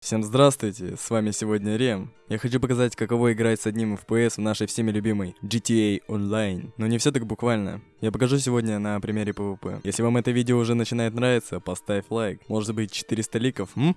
Всем здравствуйте, с вами сегодня Рем. Я хочу показать, каково играть с одним FPS в нашей всеми любимой GTA Online. Но не все так буквально. Я покажу сегодня на примере PvP. Если вам это видео уже начинает нравиться, поставь лайк. Может быть 400 ликов, м?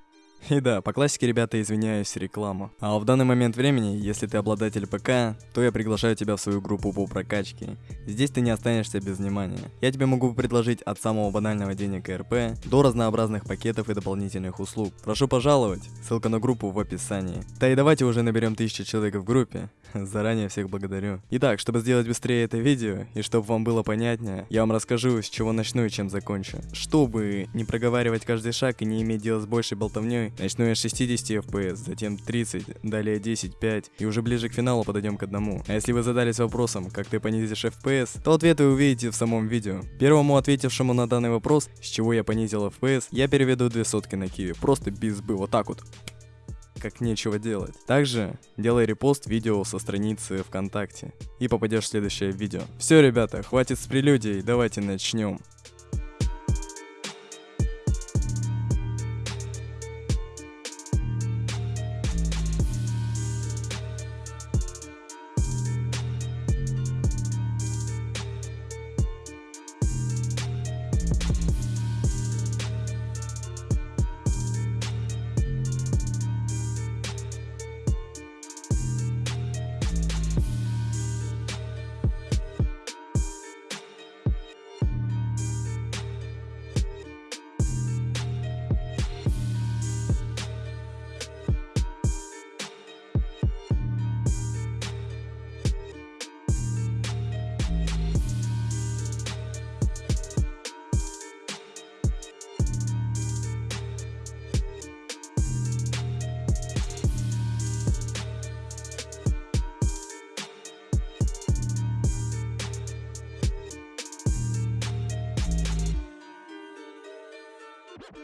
И да, по классике, ребята, извиняюсь, реклама. А в данный момент времени, если ты обладатель ПК, то я приглашаю тебя в свою группу по прокачке. Здесь ты не останешься без внимания. Я тебе могу предложить от самого банального денег РП до разнообразных пакетов и дополнительных услуг. Прошу пожаловать, ссылка на группу в описании. Да и давайте уже наберем 1000 человек в группе. Заранее всех благодарю. Итак, чтобы сделать быстрее это видео, и чтобы вам было понятнее, я вам расскажу, с чего начну и чем закончу. Чтобы не проговаривать каждый шаг и не иметь дела с большей болтовней, Начну я с 60 FPS, затем 30, далее 10, 5, и уже ближе к финалу подойдем к одному. А если вы задались вопросом, как ты понизишь FPS, то ответ вы увидите в самом видео. Первому ответившему на данный вопрос, с чего я понизил FPS, я переведу две сотки на киви, просто без бы, вот так вот как нечего делать. Также делай репост видео со страницы ВКонтакте и попадешь в следующее видео. Все, ребята, хватит с прелюдией, давайте начнем. you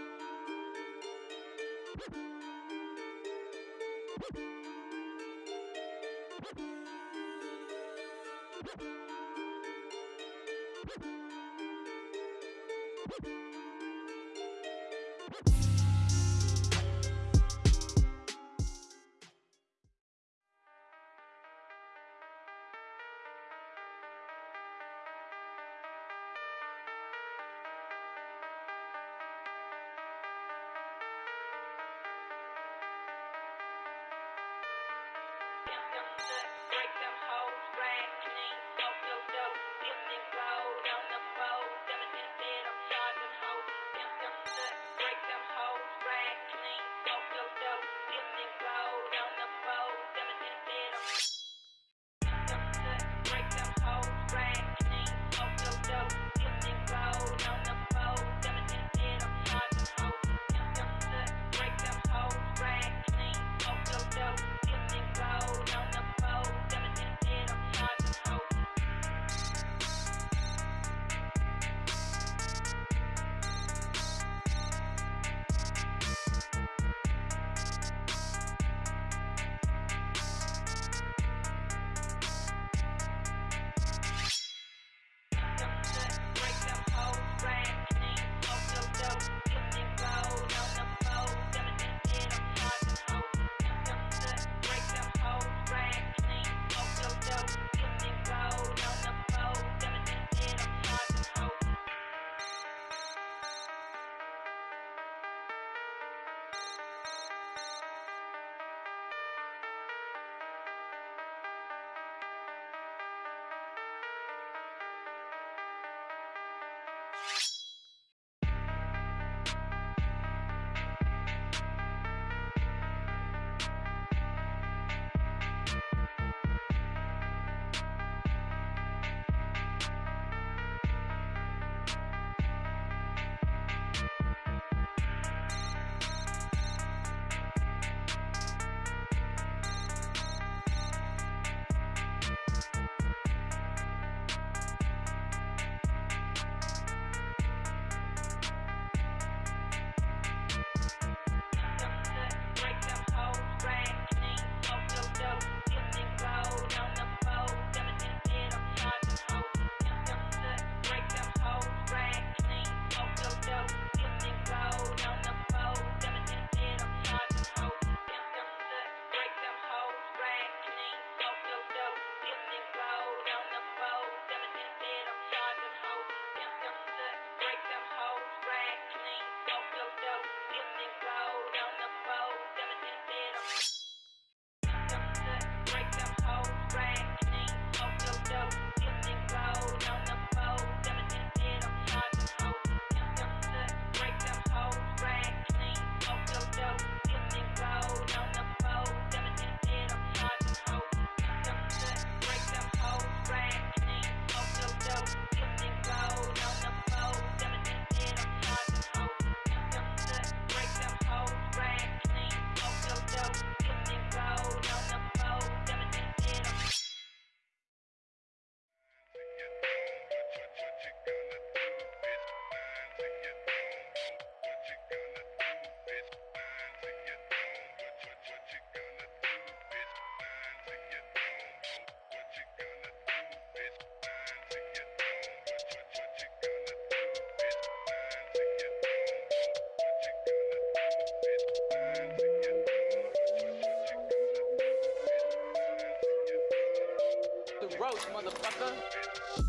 Roach, motherfucker.